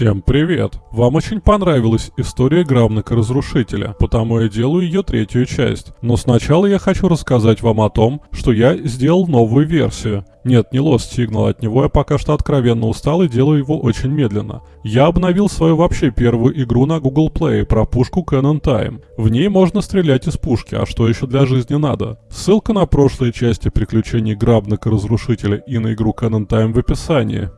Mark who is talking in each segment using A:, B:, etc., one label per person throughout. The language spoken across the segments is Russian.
A: Всем привет! Вам очень понравилась история Гравника-разрушителя, потому я делаю ее третью часть. Но сначала я хочу рассказать вам о том, что я сделал новую версию. Нет, не Lost Signal, от него я пока что откровенно устал и делаю его очень медленно. Я обновил свою вообще первую игру на Google Play про пушку Cannon Time. В ней можно стрелять из пушки, а что еще для жизни надо? Ссылка на прошлые части приключений Грабника-разрушителя и на игру Cannon Time в описании.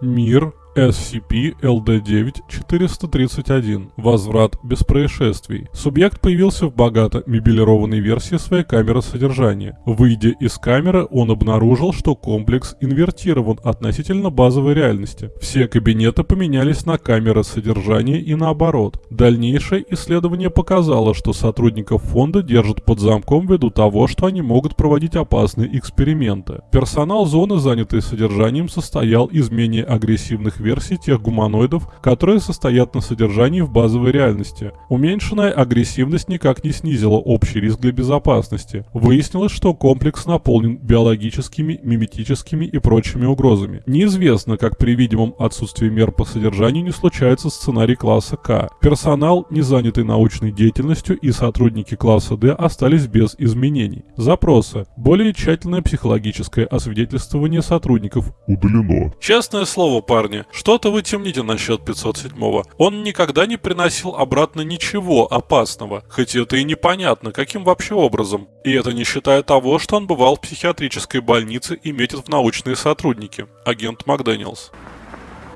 A: Мир SCP-LD9-431. Возврат без происшествий. Субъект появился в богато мебелированной версии своей камеры содержания. Выйдя из камеры, он обнаружил, что комплекс инвертирован относительно базовой реальности. Все кабинеты поменялись на камеры содержания и наоборот. Дальнейшее исследование показало, что сотрудников фонда держат под замком ввиду того, что они могут проводить опасные эксперименты. Персонал зоны, занятый содержанием, состоял из менее агрессивных версий тех гуманоидов, которые состоят на содержании в базовой реальности. Уменьшенная агрессивность никак не снизила общий риск для безопасности. Выяснилось, что комплекс наполнен биологическими, миметическими и прочими угрозами. Неизвестно, как при видимом отсутствии мер по содержанию не случается сценарий класса К. Персонал, не занятый научной деятельностью и сотрудники класса D остались без изменений. Запросы. Более тщательное психологическое освидетельствование сотрудников.
B: Удалено.
A: Честное слово, парни, что-то вы темните насчет 507-го. Он никогда не приносил обратно ничего опасного, хоть это и непонятно, каким вообще образом. И это не считая того, что он бывал в психиатрической больнице и метит в научные сотрудники. Агент Макдэниелс.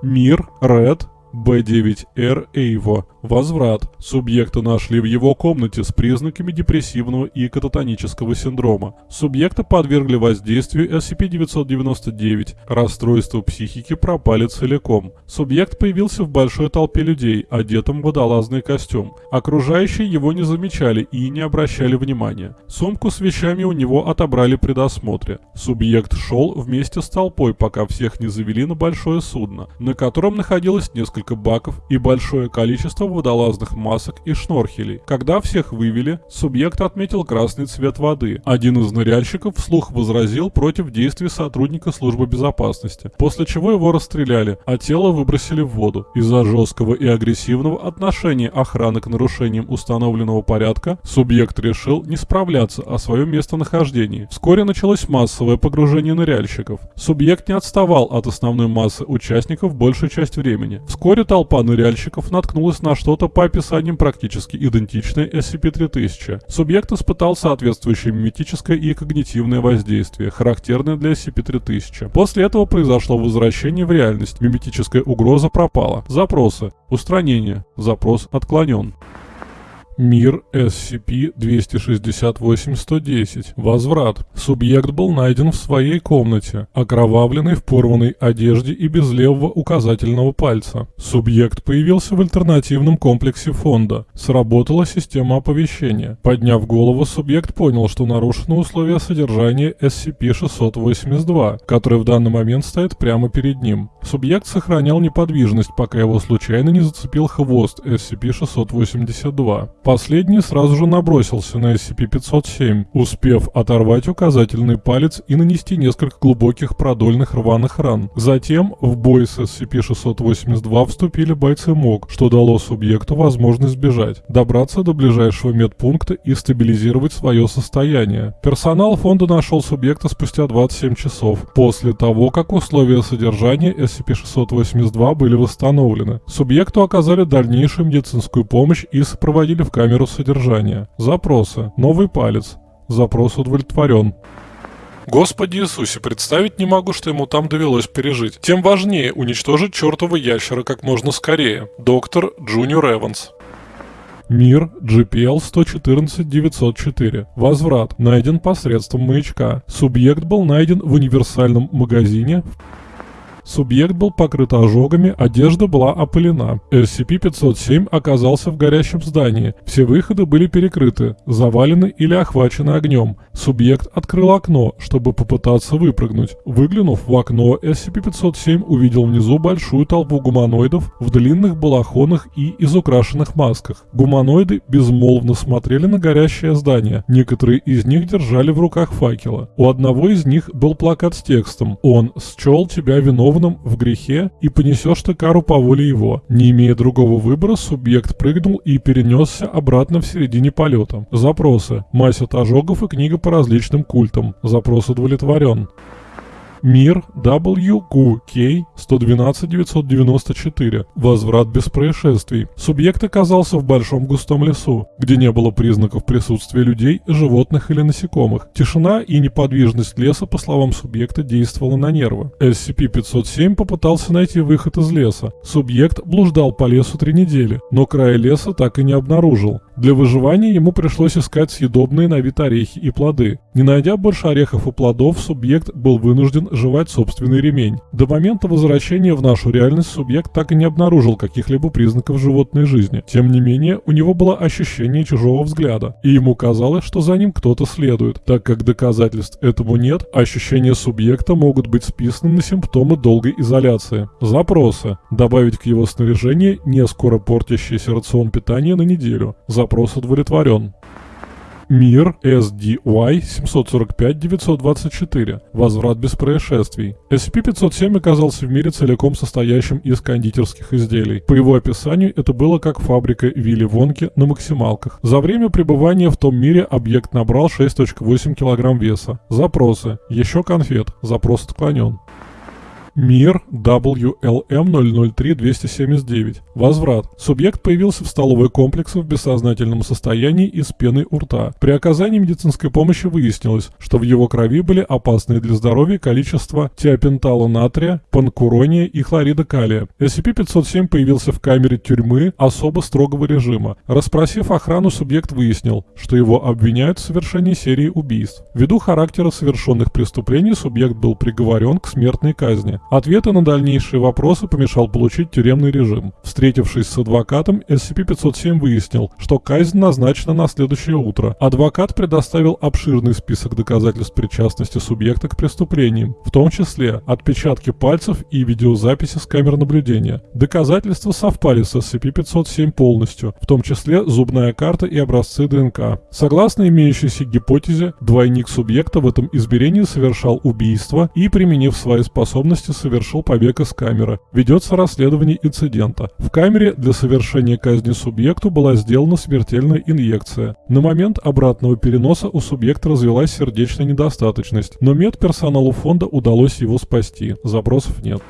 A: Мир, Ред, Б9Р Эйво. Возврат. Субъекта нашли в его комнате с признаками депрессивного и кататонического синдрома. Субъекта подвергли воздействию SCP-999. Расстройства психики пропали целиком. Субъект появился в большой толпе людей, одетым в водолазный костюм. Окружающие его не замечали и не обращали внимания. Сумку с вещами у него отобрали при досмотре. Субъект шел вместе с толпой, пока всех не завели на большое судно, на котором находилось несколько баков и большое количество водолазных масок и шнорхелей. Когда всех вывели, субъект отметил красный цвет воды. Один из ныряльщиков вслух возразил против действий сотрудника службы безопасности, после чего его расстреляли, а тело выбросили в воду. Из-за жесткого и агрессивного отношения охраны к нарушениям установленного порядка, субъект решил не справляться о своем местонахождении. Вскоре началось массовое погружение ныряльщиков. Субъект не отставал от основной массы участников большую часть времени. Вскоре толпа ныряльщиков наткнулась на что-то по описаниям практически идентичное SCP-3000. Субъект испытал соответствующее миметическое и когнитивное воздействие, характерное для SCP-3000. После этого произошло возвращение в реальность, миметическая угроза пропала. Запросы. Устранение. Запрос отклонен. Мир SCP-268-110. Возврат. Субъект был найден в своей комнате, окровавленный в порванной одежде и без левого указательного пальца. Субъект появился в альтернативном комплексе фонда. Сработала система оповещения. Подняв голову, субъект понял, что нарушены условия содержания SCP-682, который в данный момент стоит прямо перед ним. Субъект сохранял неподвижность, пока его случайно не зацепил хвост SCP-682. Последний сразу же набросился на SCP-507, успев оторвать указательный палец и нанести несколько глубоких продольных рваных ран. Затем в бой с SCP-682 вступили бойцы МОК, что дало субъекту возможность сбежать, добраться до ближайшего медпункта и стабилизировать свое состояние. Персонал фонда нашел субъекта спустя 27 часов, после того, как условия содержания SCP-682 были восстановлены. Субъекту оказали дальнейшую медицинскую помощь и сопроводили камеру содержания. Запросы. Новый палец. Запрос удовлетворен. Господи Иисусе, представить не могу, что ему там довелось пережить. Тем важнее уничтожить чертова ящера как можно скорее. Доктор Джуниор Эванс. Мир GPL 114-904. Возврат. Найден посредством маячка. Субъект был найден в универсальном магазине Субъект был покрыт ожогами, одежда была опылена. SCP-507 оказался в горящем здании. Все выходы были перекрыты, завалены или охвачены огнем. Субъект открыл окно, чтобы попытаться выпрыгнуть. Выглянув в окно, SCP-507 увидел внизу большую толпу гуманоидов в длинных балахонах и изукрашенных масках. Гуманоиды безмолвно смотрели на горящее здание. Некоторые из них держали в руках факела. У одного из них был плакат с текстом «Он счел тебя виновным виновным в грехе и понесешь ты кару по воле его. Не имея другого выбора, субъект прыгнул и перенесся обратно в середине полета. Запросы. Мазь от ожогов и книга по различным культам. Запрос удовлетворен. Мир WQK 112-994. Возврат без происшествий. Субъект оказался в большом густом лесу, где не было признаков присутствия людей, животных или насекомых. Тишина и неподвижность леса, по словам субъекта, действовала на нервы. SCP-507 попытался найти выход из леса. Субъект блуждал по лесу три недели, но края леса так и не обнаружил. Для выживания ему пришлось искать съедобные на вид орехи и плоды. Не найдя больше орехов и плодов, субъект был вынужден жевать собственный ремень. До момента возвращения в нашу реальность субъект так и не обнаружил каких-либо признаков животной жизни. Тем не менее, у него было ощущение чужого взгляда, и ему казалось, что за ним кто-то следует. Так как доказательств этому нет, ощущения субъекта могут быть списаны на симптомы долгой изоляции. Запросы. Добавить к его снаряжению не скоро портящийся рацион питания на неделю. Запрос удовлетворен. Мир SDY 745-924. Возврат без происшествий. SCP-507 оказался в мире целиком состоящим из кондитерских изделий. По его описанию, это было как фабрика Вилли Вонки на максималках. За время пребывания в том мире объект набрал 6.8 кг веса. Запросы. Еще конфет. Запрос отклонен. Мир WLM-003-279. Возврат. Субъект появился в столовой комплексе в бессознательном состоянии и с пеной у рта. При оказании медицинской помощи выяснилось, что в его крови были опасные для здоровья количества тиопентала натрия, панкурония и хлорида калия. SCP-507 появился в камере тюрьмы особо строгого режима. Расспросив охрану, субъект выяснил, что его обвиняют в совершении серии убийств. Ввиду характера совершенных преступлений субъект был приговорен к смертной казни. Ответы на дальнейшие вопросы помешал получить тюремный режим. Встретившись с адвокатом, SCP-507 выяснил, что казнь назначена на следующее утро. Адвокат предоставил обширный список доказательств причастности субъекта к преступлениям, в том числе отпечатки пальцев и видеозаписи с камер наблюдения. Доказательства совпали с SCP-507 полностью, в том числе зубная карта и образцы ДНК. Согласно имеющейся гипотезе, двойник субъекта в этом измерении совершал убийство и, применив свои способности, совершил побег из камеры. Ведется расследование инцидента. В камере для совершения казни субъекту была сделана смертельная инъекция. На момент обратного переноса у субъекта развилась сердечная недостаточность, но медперсоналу фонда удалось его спасти. Запросов нет.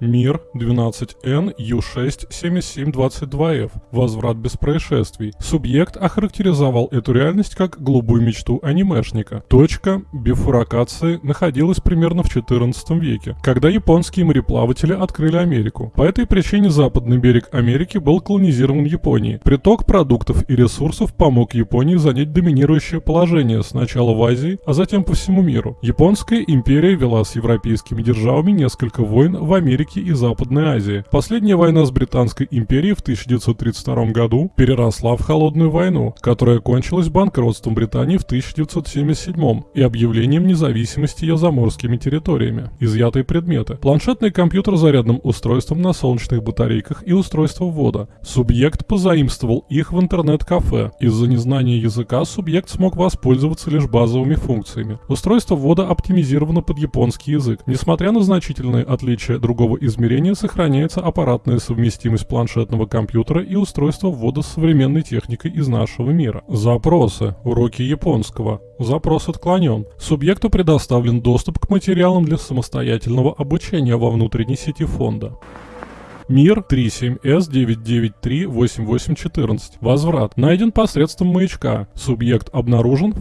A: Мир 12N U6 7722F. Возврат без происшествий. Субъект охарактеризовал эту реальность как голубую мечту анимешника. Точка бифуркации находилась примерно в 14 веке, когда японские мореплаватели открыли Америку. По этой причине западный берег Америки был колонизирован Японией. Приток продуктов и ресурсов помог Японии занять доминирующее положение сначала в Азии, а затем по всему миру. Японская империя вела с европейскими державами несколько войн в Америке Африки и Западной Азии. Последняя война с Британской империей в 1932 году переросла в Холодную войну, которая кончилась банкротством Британии в 1977 и объявлением независимости ее заморскими территориями. Изъятые предметы. Планшетный компьютер с зарядным устройством на солнечных батарейках и устройство ввода. Субъект позаимствовал их в интернет-кафе. Из-за незнания языка субъект смог воспользоваться лишь базовыми функциями. Устройство ввода оптимизировано под японский язык. Несмотря на значительные отличия другого измерения сохраняется аппаратная совместимость планшетного компьютера и устройства ввода с современной техникой из нашего мира. Запросы. Уроки японского. Запрос отклонен. Субъекту предоставлен доступ к материалам для самостоятельного обучения во внутренней сети фонда. Мир 37С9938814. Возврат. Найден посредством маячка. Субъект обнаружен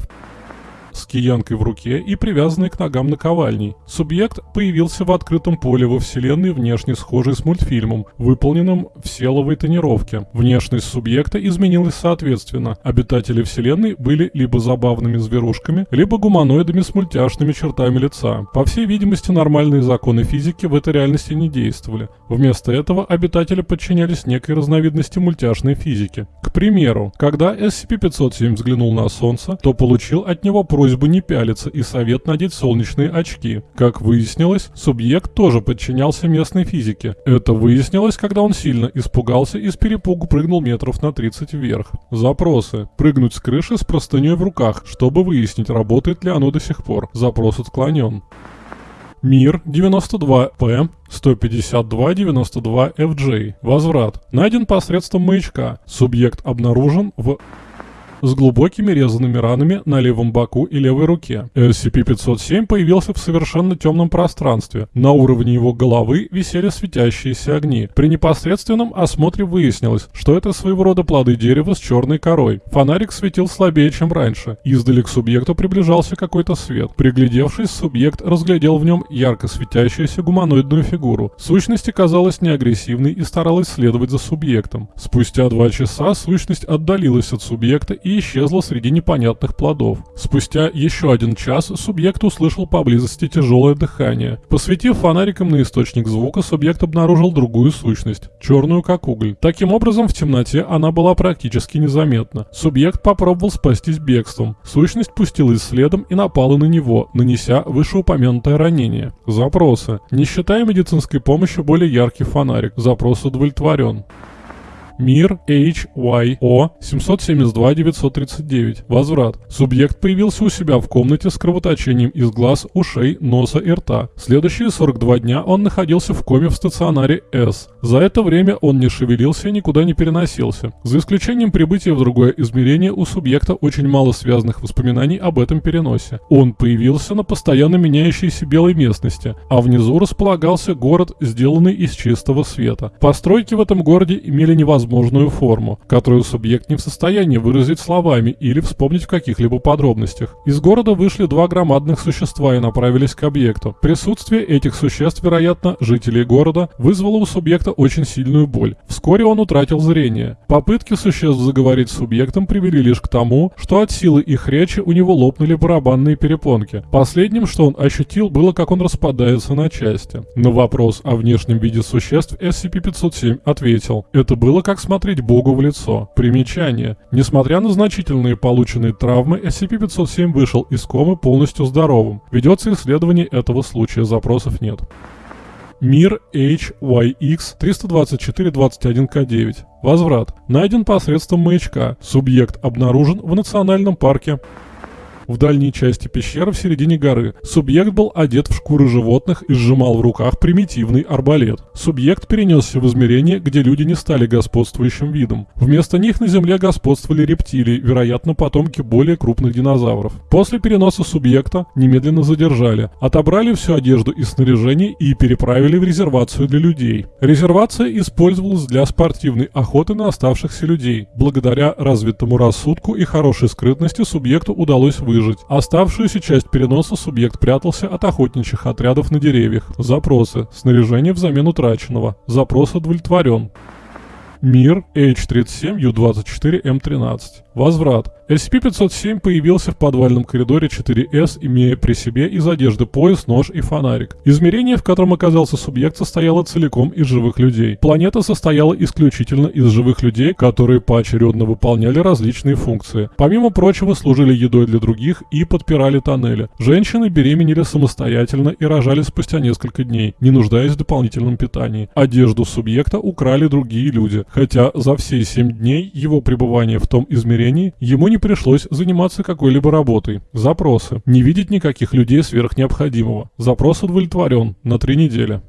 A: с киянкой в руке и привязанный к ногам наковальней. Субъект появился в открытом поле во вселенной, внешне схожей с мультфильмом, выполненным в селовой тонировке. Внешность субъекта изменилась соответственно. Обитатели вселенной были либо забавными зверушками, либо гуманоидами с мультяшными чертами лица. По всей видимости, нормальные законы физики в этой реальности не действовали. Вместо этого обитатели подчинялись некой разновидности мультяшной физики. К примеру, когда SCP-507 взглянул на Солнце, то получил от него просьбу просьбу не пялиться и совет надеть солнечные очки. Как выяснилось, субъект тоже подчинялся местной физике. Это выяснилось, когда он сильно испугался и с перепугу прыгнул метров на 30 вверх. Запросы. Прыгнуть с крыши с простыней в руках, чтобы выяснить, работает ли оно до сих пор. Запрос отклонен. Мир 92П 152-92FJ. Возврат. Найден посредством маячка. Субъект обнаружен в с глубокими резанными ранами на левом боку и левой руке. SCP-507 появился в совершенно темном пространстве. На уровне его головы висели светящиеся огни. При непосредственном осмотре выяснилось, что это своего рода плоды дерева с черной корой. Фонарик светил слабее, чем раньше. Издали к субъекту приближался какой-то свет. Приглядевшись, субъект разглядел в нем ярко светящуюся гуманоидную фигуру. Сущность оказалась неагрессивной и старалась следовать за субъектом. Спустя два часа сущность отдалилась от субъекта и исчезла среди непонятных плодов. Спустя еще один час субъект услышал поблизости тяжелое дыхание. Посветив фонариком на источник звука, субъект обнаружил другую сущность, черную как уголь. Таким образом, в темноте она была практически незаметна. Субъект попробовал спастись бегством. Сущность пустилась следом и напала на него, нанеся вышеупомянутое ранение. Запросы. Не считая медицинской помощи, более яркий фонарик. Запрос удовлетворен. Мир HYO 772-939. Возврат. Субъект появился у себя в комнате с кровоточением из глаз, ушей, носа и рта. Следующие 42 дня он находился в коме в стационаре S. За это время он не шевелился и никуда не переносился. За исключением прибытия в другое измерение у субъекта очень мало связанных воспоминаний об этом переносе. Он появился на постоянно меняющейся белой местности, а внизу располагался город, сделанный из чистого света. Постройки в этом городе имели невозможность возможную форму, которую субъект не в состоянии выразить словами или вспомнить в каких-либо подробностях. Из города вышли два громадных существа и направились к объекту. Присутствие этих существ, вероятно, жителей города, вызвало у субъекта очень сильную боль. Вскоре он утратил зрение. Попытки существ заговорить с субъектом привели лишь к тому, что от силы их речи у него лопнули барабанные перепонки. Последним, что он ощутил, было, как он распадается на части. На вопрос о внешнем виде существ SCP-507 ответил, это было как как смотреть Богу в лицо. Примечание. Несмотря на значительные полученные травмы, SCP-507 вышел из комы полностью здоровым. Ведется исследование этого случая, запросов нет. Мир HYX 324-21К9. Возврат. Найден посредством маячка. Субъект обнаружен в национальном парке в дальней части пещеры в середине горы. Субъект был одет в шкуры животных и сжимал в руках примитивный арбалет. Субъект перенесся в измерение, где люди не стали господствующим видом. Вместо них на Земле господствовали рептилии, вероятно, потомки более крупных динозавров. После переноса субъекта немедленно задержали, отобрали всю одежду и снаряжение и переправили в резервацию для людей. Резервация использовалась для спортивной охоты на оставшихся людей. Благодаря развитому рассудку и хорошей скрытности субъекту удалось выжить выжить. Оставшуюся часть переноса субъект прятался от охотничьих отрядов на деревьях. Запросы. Снаряжение взамен утраченного. Запрос удовлетворен. Мир H37U24M13. Возврат. SCP-507 появился в подвальном коридоре 4С, имея при себе из одежды пояс, нож и фонарик. Измерение, в котором оказался субъект, состояло целиком из живых людей. Планета состояла исключительно из живых людей, которые поочередно выполняли различные функции. Помимо прочего, служили едой для других и подпирали тоннели. Женщины беременели самостоятельно и рожали спустя несколько дней, не нуждаясь в дополнительном питании. Одежду субъекта украли другие люди, хотя за все 7 дней его пребывания в том измерении ему не не пришлось заниматься какой-либо работой. Запросы. Не видеть никаких людей сверх необходимого. Запрос удовлетворен. На три недели.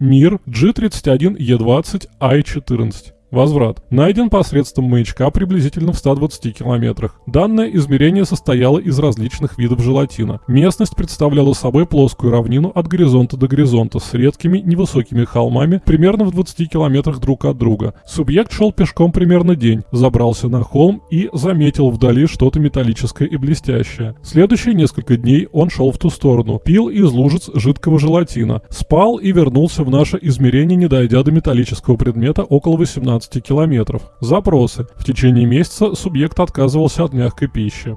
A: Мир G31E20I14. Возврат. Найден посредством маячка приблизительно в 120 километрах. Данное измерение состояло из различных видов желатина. Местность представляла собой плоскую равнину от горизонта до горизонта с редкими невысокими холмами примерно в 20 километрах друг от друга. Субъект шел пешком примерно день, забрался на холм и заметил вдали что-то металлическое и блестящее. Следующие несколько дней он шел в ту сторону, пил из лужиц жидкого желатина, спал и вернулся в наше измерение, не дойдя до металлического предмета около 18 15 километров. Запросы. В течение месяца субъект отказывался от мягкой пищи.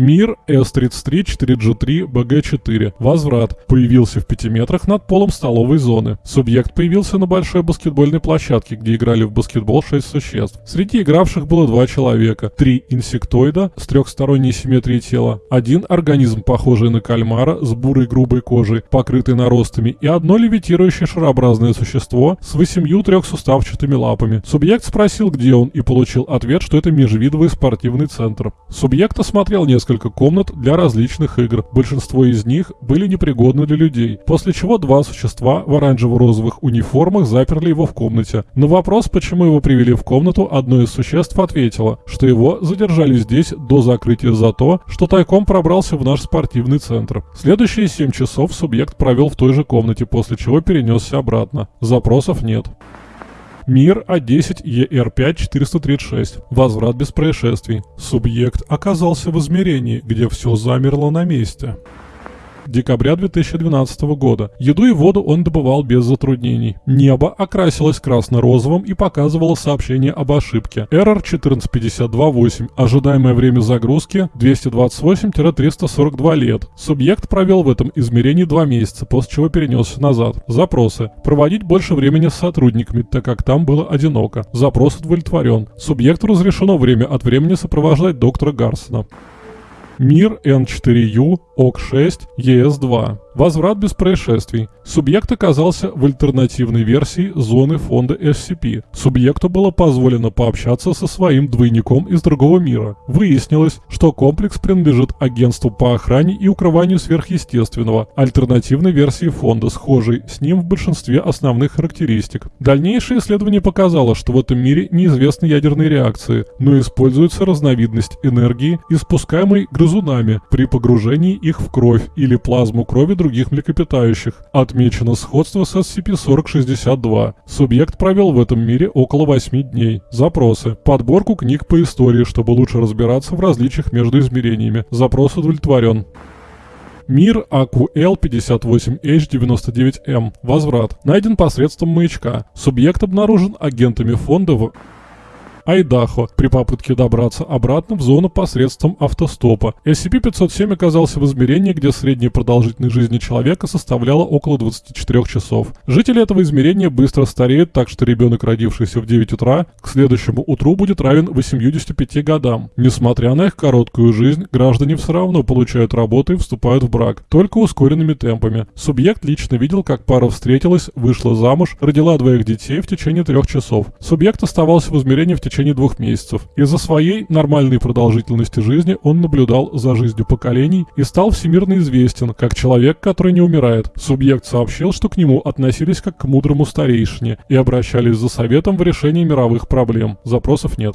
A: Мир С-33 4G3 БГ-4. Возврат. Появился в 5 метрах над полом столовой зоны. Субъект появился на большой баскетбольной площадке, где играли в баскетбол 6 существ. Среди игравших было два человека. Три инсектоида с трехсторонней симметрией тела. Один организм, похожий на кальмара, с бурой грубой кожей, покрытой наростами, и одно левитирующее шарообразное существо с восемью трехсуставчатыми лапами. Субъект спросил, где он, и получил ответ, что это межвидовый спортивный центр. Субъект осмотрел несколько несколько комнат для различных игр. Большинство из них были непригодны для людей, после чего два существа в оранжево-розовых униформах заперли его в комнате. На вопрос, почему его привели в комнату, одно из существ ответило, что его задержали здесь до закрытия за то, что тайком пробрался в наш спортивный центр. Следующие 7 часов субъект провел в той же комнате, после чего перенесся обратно. Запросов нет. Мир А10 ЕР5 436. Возврат без происшествий. Субъект оказался в измерении, где все замерло на месте декабря 2012 года. Еду и воду он добывал без затруднений. Небо окрасилось красно-розовым и показывало сообщение об ошибке. Error 14528. Ожидаемое время загрузки 228-342 лет. Субъект провел в этом измерении два месяца, после чего перенесся назад. Запросы. Проводить больше времени с сотрудниками, так как там было одиноко. Запрос удовлетворен. Субъекту разрешено время от времени сопровождать доктора Гарсона. Мир N4U ОК-6 ЕС-2. Возврат без происшествий. Субъект оказался в альтернативной версии зоны фонда SCP. Субъекту было позволено пообщаться со своим двойником из другого мира. Выяснилось, что комплекс принадлежит агентству по охране и укрыванию сверхъестественного, альтернативной версии фонда, схожей с ним в большинстве основных характеристик. Дальнейшее исследование показало, что в этом мире неизвестны ядерные реакции, но используется разновидность энергии, испускаемой грызунами при погружении их в кровь или плазму крови других млекопитающих. Отмечено сходство с SCP-4062. Субъект провел в этом мире около 8 дней. Запросы. Подборку книг по истории, чтобы лучше разбираться в различиях между измерениями. Запрос удовлетворен. Мир AQL-58H99M. Возврат. Найден посредством маячка. Субъект обнаружен агентами фонда в... Айдахо при попытке добраться обратно в зону посредством автостопа. SCP-507 оказался в измерении, где средняя продолжительность жизни человека составляла около 24 часов. Жители этого измерения быстро стареют, так что ребенок, родившийся в 9 утра, к следующему утру будет равен 85 годам. Несмотря на их короткую жизнь, граждане все равно получают работу и вступают в брак, только ускоренными темпами. Субъект лично видел, как пара встретилась, вышла замуж, родила двоих детей в течение трех часов. Субъект оставался в измерении в течение течение двух месяцев. Из-за своей нормальной продолжительности жизни он наблюдал за жизнью поколений и стал всемирно известен, как человек, который не умирает. Субъект сообщил, что к нему относились как к мудрому старейшине и обращались за советом в решении мировых проблем. Запросов нет.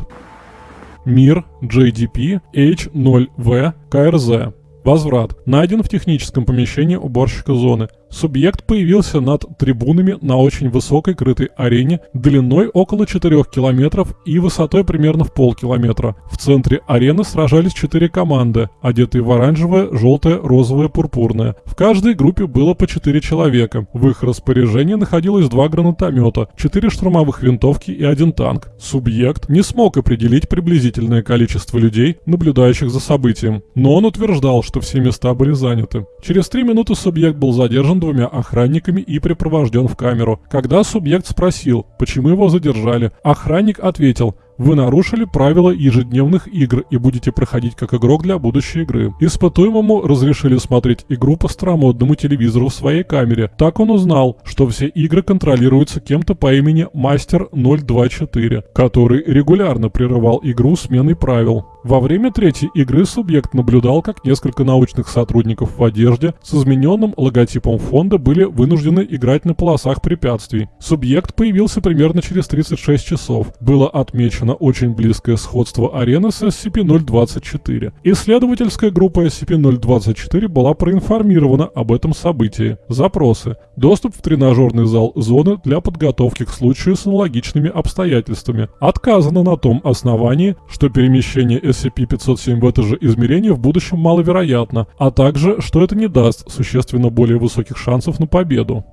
A: Мир JDP H0V KRZ. Возврат. Найден в техническом помещении уборщика зоны. Субъект появился над трибунами на очень высокой крытой арене длиной около 4 километров и высотой примерно в полкилометра. В центре арены сражались 4 команды, одетые в оранжевое, желтое, розовое, пурпурное. В каждой группе было по 4 человека. В их распоряжении находилось два гранатомета, 4 штурмовых винтовки и один танк. Субъект не смог определить приблизительное количество людей, наблюдающих за событием, но он утверждал, что все места были заняты. Через 3 минуты субъект был задержан двумя охранниками и припровожден в камеру. Когда субъект спросил, почему его задержали, охранник ответил, вы нарушили правила ежедневных игр и будете проходить как игрок для будущей игры. Испытуемому разрешили смотреть игру по старомодному телевизору в своей камере. Так он узнал, что все игры контролируются кем-то по имени Мастер 024, который регулярно прерывал игру сменой правил. Во время третьей игры субъект наблюдал, как несколько научных сотрудников в одежде с измененным логотипом фонда были вынуждены играть на полосах препятствий. Субъект появился примерно через 36 часов. Было отмечено очень близкое сходство арены с SCP-024. Исследовательская группа SCP-024 была проинформирована об этом событии. Запросы. Доступ в тренажерный зал зоны для подготовки к случаю с аналогичными обстоятельствами. Отказано на том основании, что перемещение SCP-507 в это же измерение в будущем маловероятно, а также, что это не даст существенно более высоких шансов на победу.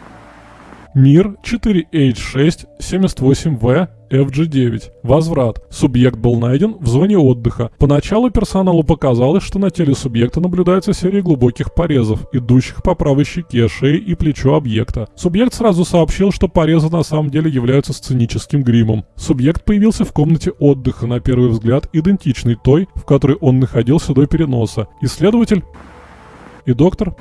A: Мир 4H678V FG9. Возврат. Субъект был найден в зоне отдыха. Поначалу персоналу показалось, что на теле субъекта наблюдается серия глубоких порезов, идущих по правой щеке, шее и плечу объекта. Субъект сразу сообщил, что порезы на самом деле являются сценическим гримом. Субъект появился в комнате отдыха, на первый взгляд идентичной той, в которой он находился до переноса. Исследователь и доктор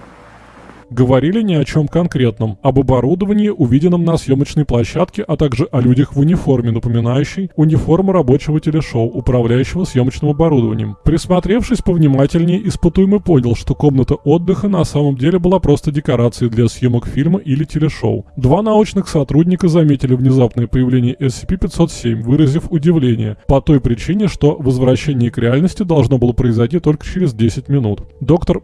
A: Говорили ни о чем конкретном, об оборудовании, увиденном на съемочной площадке, а также о людях в униформе, напоминающей униформу рабочего телешоу, управляющего съемочным оборудованием. Присмотревшись повнимательнее, испытуемый понял, что комната отдыха на самом деле была просто декорацией для съемок фильма или телешоу. Два научных сотрудника заметили внезапное появление SCP-507, выразив удивление, по той причине, что возвращение к реальности должно было произойти только через 10 минут. Доктор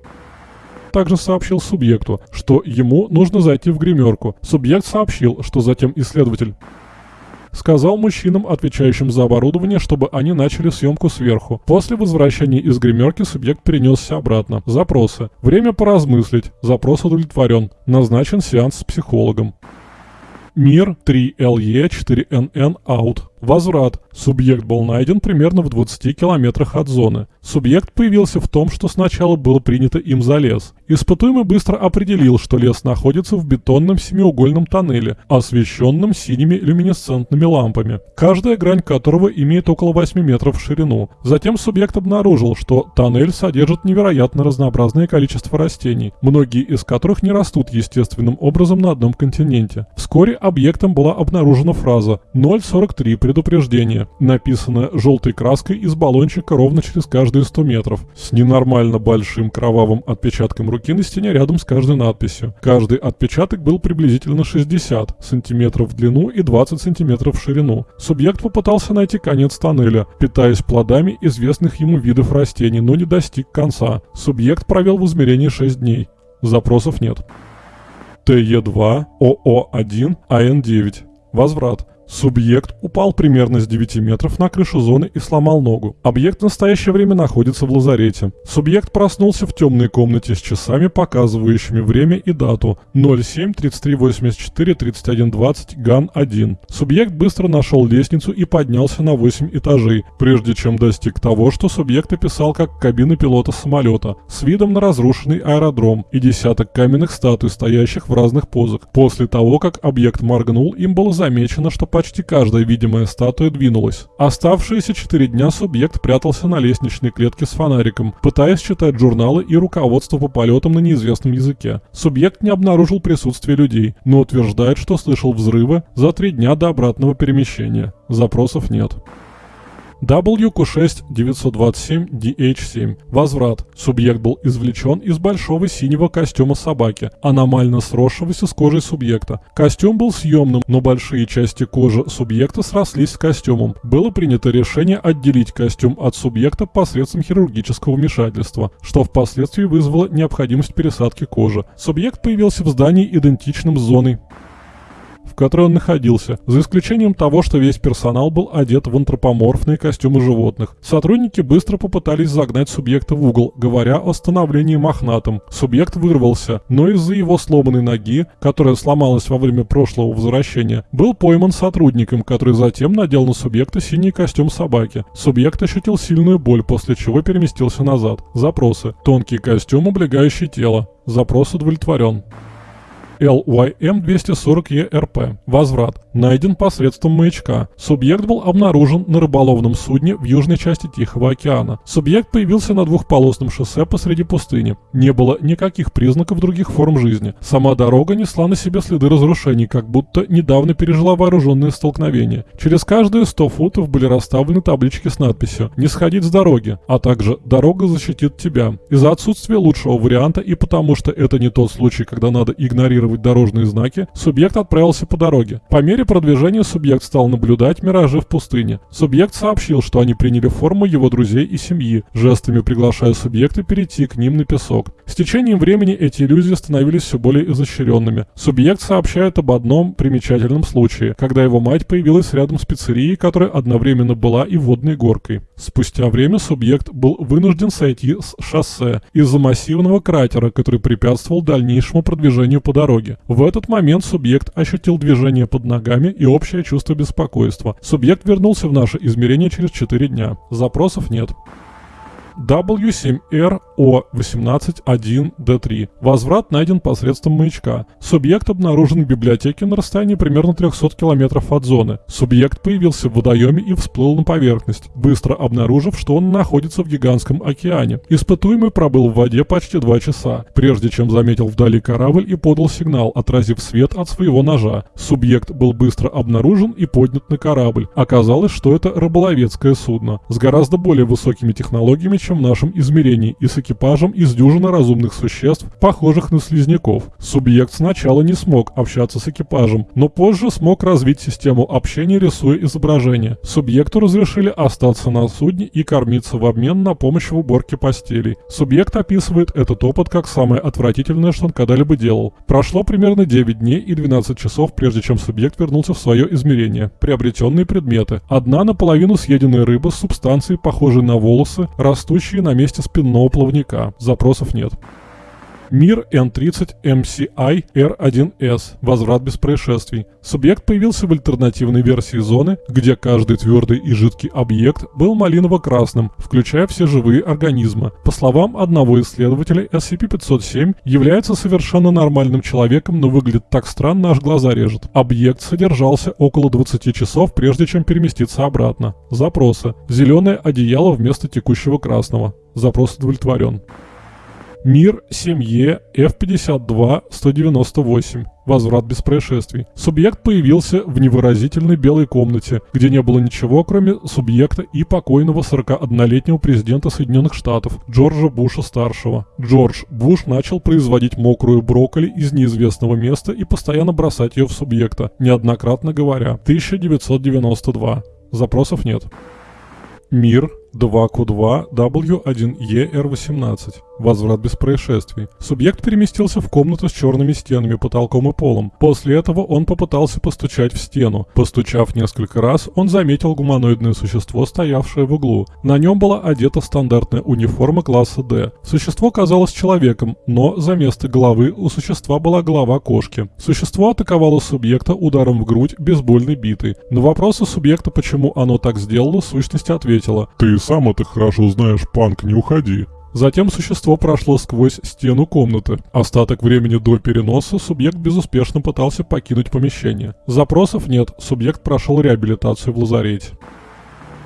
A: также сообщил субъекту, что ему нужно зайти в гримерку. Субъект сообщил, что затем исследователь сказал мужчинам, отвечающим за оборудование, чтобы они начали съемку сверху. После возвращения из гримерки субъект перенесся обратно. Запросы. Время поразмыслить. Запрос удовлетворен. Назначен сеанс с психологом. Мир 3LE4NN out. Возврат. Субъект был найден примерно в 20 километрах от зоны. Субъект появился в том, что сначала было принято им за лес. Испытуемый быстро определил, что лес находится в бетонном семиугольном тоннеле, освещенном синими люминесцентными лампами, каждая грань которого имеет около 8 метров в ширину. Затем субъект обнаружил, что тоннель содержит невероятно разнообразное количество растений, многие из которых не растут естественным образом на одном континенте. Вскоре объектом была обнаружена фраза 043 предупреждение, написанное желтой краской из баллончика ровно через каждые 100 метров, с ненормально большим кровавым отпечатком руки на стене рядом с каждой надписью. Каждый отпечаток был приблизительно 60 сантиметров в длину и 20 сантиметров в ширину. Субъект попытался найти конец тоннеля, питаясь плодами известных ему видов растений, но не достиг конца. Субъект провел в измерении 6 дней. Запросов нет. ТЕ2, ОО1, АН9. Возврат. Субъект упал примерно с 9 метров на крышу зоны и сломал ногу. Объект в настоящее время находится в лазарете. Субъект проснулся в темной комнате с часами, показывающими время и дату 07 33 84 31 20 ГАН-1. Субъект быстро нашел лестницу и поднялся на 8 этажей, прежде чем достиг того, что субъект описал как кабина пилота самолета, с видом на разрушенный аэродром и десяток каменных статуй, стоящих в разных позах. После того, как объект моргнул, им было замечено, что почти каждая видимая статуя двинулась. Оставшиеся четыре дня субъект прятался на лестничной клетке с фонариком, пытаясь читать журналы и руководство по полетам на неизвестном языке. Субъект не обнаружил присутствие людей, но утверждает, что слышал взрывы за три дня до обратного перемещения. Запросов нет. WQ6-927-DH7. Возврат. Субъект был извлечен из большого синего костюма собаки, аномально сросшегося с кожей субъекта. Костюм был съемным, но большие части кожи субъекта срослись с костюмом. Было принято решение отделить костюм от субъекта посредством хирургического вмешательства, что впоследствии вызвало необходимость пересадки кожи. Субъект появился в здании идентичным с зоной которой он находился, за исключением того, что весь персонал был одет в антропоморфные костюмы животных. Сотрудники быстро попытались загнать субъекта в угол, говоря о становлении мохнатым. Субъект вырвался, но из-за его сломанной ноги, которая сломалась во время прошлого возвращения, был пойман сотрудником, который затем надел на субъекта синий костюм собаки. Субъект ощутил сильную боль, после чего переместился назад. Запросы. Тонкий костюм, облегающий тело. Запрос удовлетворен. LYM-240ERP. Возврат. Найден посредством маячка. Субъект был обнаружен на рыболовном судне в южной части Тихого океана. Субъект появился на двухполосном шоссе посреди пустыни. Не было никаких признаков других форм жизни. Сама дорога несла на себе следы разрушений, как будто недавно пережила вооруженное столкновение. Через каждые 100 футов были расставлены таблички с надписью «Не сходить с дороги», а также «Дорога защитит тебя». Из-за отсутствия лучшего варианта и потому что это не тот случай, когда надо игнорировать дорожные знаки, субъект отправился по дороге. По мере продвижения субъект стал наблюдать миражи в пустыне. Субъект сообщил, что они приняли форму его друзей и семьи, жестами приглашая субъекта перейти к ним на песок. С течением времени эти иллюзии становились все более изощренными. Субъект сообщает об одном примечательном случае, когда его мать появилась рядом с пиццерией, которая одновременно была и водной горкой. Спустя время субъект был вынужден сойти с шоссе из-за массивного кратера, который препятствовал дальнейшему продвижению по дороге. В этот момент субъект ощутил движение под ногами и общее чувство беспокойства. Субъект вернулся в наше измерение через 4 дня. Запросов нет. W7RO181D3. Возврат найден посредством маячка. Субъект обнаружен в библиотеке на расстоянии примерно 300 км от зоны. Субъект появился в водоеме и всплыл на поверхность, быстро обнаружив, что он находится в гигантском океане. Испытуемый пробыл в воде почти 2 часа, прежде чем заметил вдали корабль и подал сигнал, отразив свет от своего ножа. Субъект был быстро обнаружен и поднят на корабль. Оказалось, что это рыболовецкое судно с гораздо более высокими технологиями, в нашем измерении, и с экипажем из дюжины разумных существ, похожих на слизняков. Субъект сначала не смог общаться с экипажем, но позже смог развить систему общения, рисуя изображение. Субъекту разрешили остаться на судне и кормиться в обмен на помощь в уборке постелей. Субъект описывает этот опыт как самое отвратительное, что он когда-либо делал. Прошло примерно 9 дней и 12 часов, прежде чем субъект вернулся в свое измерение. Приобретенные предметы. Одна наполовину съеденная рыба с субстанцией, похожей на волосы, растущие на месте спинного плавника. Запросов нет. Мир N30 MCI R1S. Возврат без происшествий. Субъект появился в альтернативной версии зоны, где каждый твердый и жидкий объект был малиново-красным, включая все живые организмы. По словам одного исследователя, SCP-507 является совершенно нормальным человеком, но выглядит так странно, аж глаза режет. Объект содержался около 20 часов, прежде чем переместиться обратно. Запросы. Зеленое одеяло вместо текущего красного. Запрос удовлетворен. Мир семье F-52-198. Возврат без происшествий. Субъект появился в невыразительной белой комнате, где не было ничего, кроме субъекта и покойного 41-летнего президента Соединенных Штатов Джорджа Буша-старшего. Джордж Буш начал производить мокрую брокколи из неизвестного места и постоянно бросать ее в субъекта, неоднократно говоря. 1992. Запросов нет. Мир 2Q2 W1ER18. Возврат без происшествий. Субъект переместился в комнату с черными стенами, потолком и полом. После этого он попытался постучать в стену. Постучав несколько раз, он заметил гуманоидное существо, стоявшее в углу. На нем была одета стандартная униформа класса D. Существо казалось человеком, но за место головы у существа была голова кошки. Существо атаковало субъекта ударом в грудь бейсбольной битой. На вопросы субъекта, почему оно так сделало, сущность ответила
B: «Ты сам это хорошо знаешь, Панк, не уходи».
A: Затем существо прошло сквозь стену комнаты. Остаток времени до переноса субъект безуспешно пытался покинуть помещение. Запросов нет, субъект прошел реабилитацию в лазарете.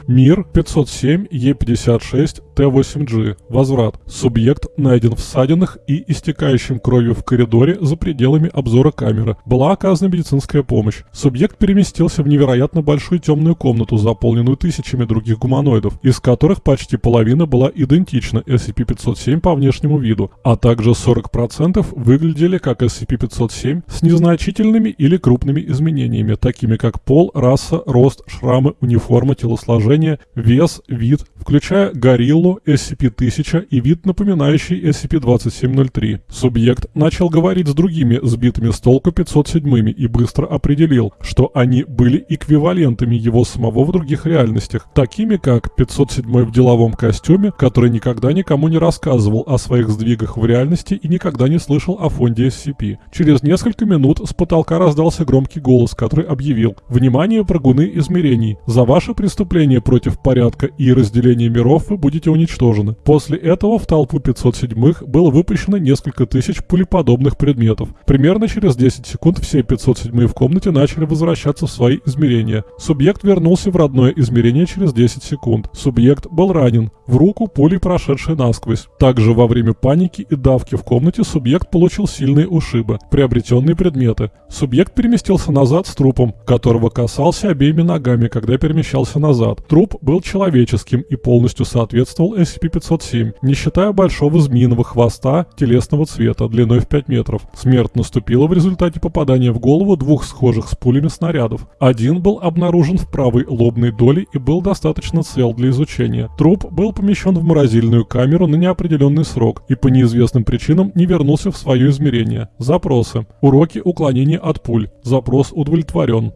A: Мир 507 Е56 Т8G. Возврат. Субъект найден в ссадинах и истекающим кровью в коридоре за пределами обзора камеры. Была оказана медицинская помощь. Субъект переместился в невероятно большую темную комнату, заполненную тысячами других гуманоидов, из которых почти половина была идентична SCP-507 по внешнему виду, а также 40% выглядели как SCP-507 с незначительными или крупными изменениями, такими как пол, раса, рост, шрамы, униформа, телосложение, вес, вид, включая гориллу, SCP-1000 и вид, напоминающий SCP-2703. Субъект начал говорить с другими сбитыми с толку 507 и быстро определил, что они были эквивалентами его самого в других реальностях, такими как 507 в деловом костюме, который никогда никому не рассказывал о своих сдвигах в реальности и никогда не слышал о фонде SCP. Через несколько минут с потолка раздался громкий голос, который объявил «Внимание, прыгуны измерений! За ваше преступление против порядка и разделение миров вы будете уничтожены. После этого в толпу 507-х было выпущено несколько тысяч пулеподобных предметов. Примерно через 10 секунд все 507-е в комнате начали возвращаться в свои измерения. Субъект вернулся в родное измерение через 10 секунд. Субъект был ранен, в руку пулей прошедшей насквозь. Также во время паники и давки в комнате субъект получил сильные ушибы, приобретенные предметы. Субъект переместился назад с трупом, которого касался обеими ногами, когда перемещался назад. Труп был человеческим и полностью соответствовал SCP-507, не считая большого змеиного хвоста телесного цвета длиной в 5 метров. Смерть наступила в результате попадания в голову двух схожих с пулями снарядов. Один был обнаружен в правой лобной доле и был достаточно цел для изучения. Труп был помещен в морозильную камеру на неопределенный срок и по неизвестным причинам не вернулся в свое измерение. Запросы. Уроки уклонения от пуль. Запрос удовлетворен.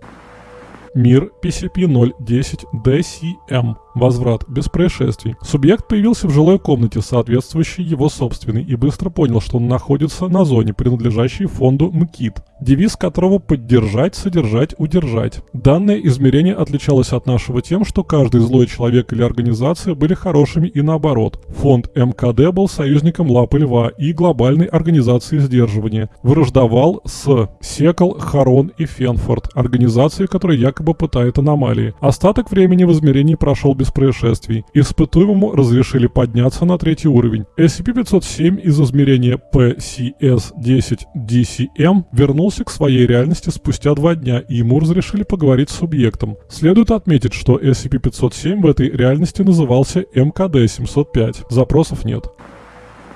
A: Мир PCP-010-DCM. Возврат. Без происшествий. Субъект появился в жилой комнате, соответствующей его собственной, и быстро понял, что он находится на зоне, принадлежащей фонду МКИТ. Девиз которого «поддержать, содержать, удержать». Данное измерение отличалось от нашего тем, что каждый злой человек или организация были хорошими и наоборот. Фонд МКД был союзником Лапы Льва и глобальной организации сдерживания. Враждовал с Секл, Харон и Фенфорд, организацией, которая якобы пытает аномалии. Остаток времени в измерении прошел без происшествий. Испытуемому разрешили подняться на третий уровень. SCP-507 из измерения PCS-10-DCM вернулся к своей реальности спустя два дня, и ему разрешили поговорить с субъектом. Следует отметить, что SCP-507 в этой реальности назывался МКД-705. Запросов нет.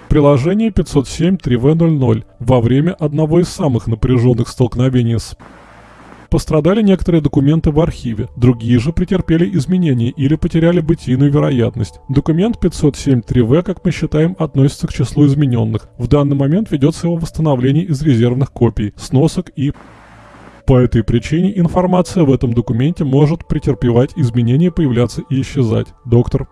A: Приложение 507-3В00 во время одного из самых напряженных столкновений с Пострадали некоторые документы в архиве, другие же претерпели изменения или потеряли бытийную вероятность. Документ 507.3в, как мы считаем, относится к числу измененных. В данный момент ведется его восстановление из резервных копий, сносок и... По этой причине информация в этом документе может претерпевать изменения, появляться и исчезать. Доктор.